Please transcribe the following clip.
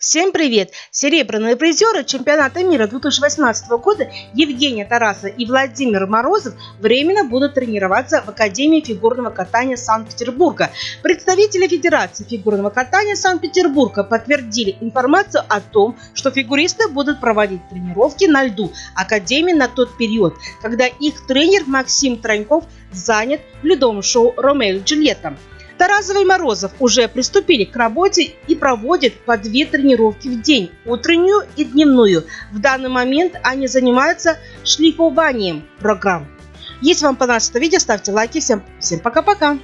Всем привет! Серебряные призеры чемпионата мира 2018 года Евгения Тараса и Владимир Морозов временно будут тренироваться в Академии фигурного катания Санкт-Петербурга. Представители Федерации фигурного катания Санкт-Петербурга подтвердили информацию о том, что фигуристы будут проводить тренировки на льду Академии на тот период, когда их тренер Максим Троньков занят в ледовом шоу «Ромео и Джульетта». Тарасов и Морозов уже приступили к работе и проводят по две тренировки в день – утреннюю и дневную. В данный момент они занимаются шлифованием программ. Если вам понравилось это видео, ставьте лайки. Всем, всем пока-пока!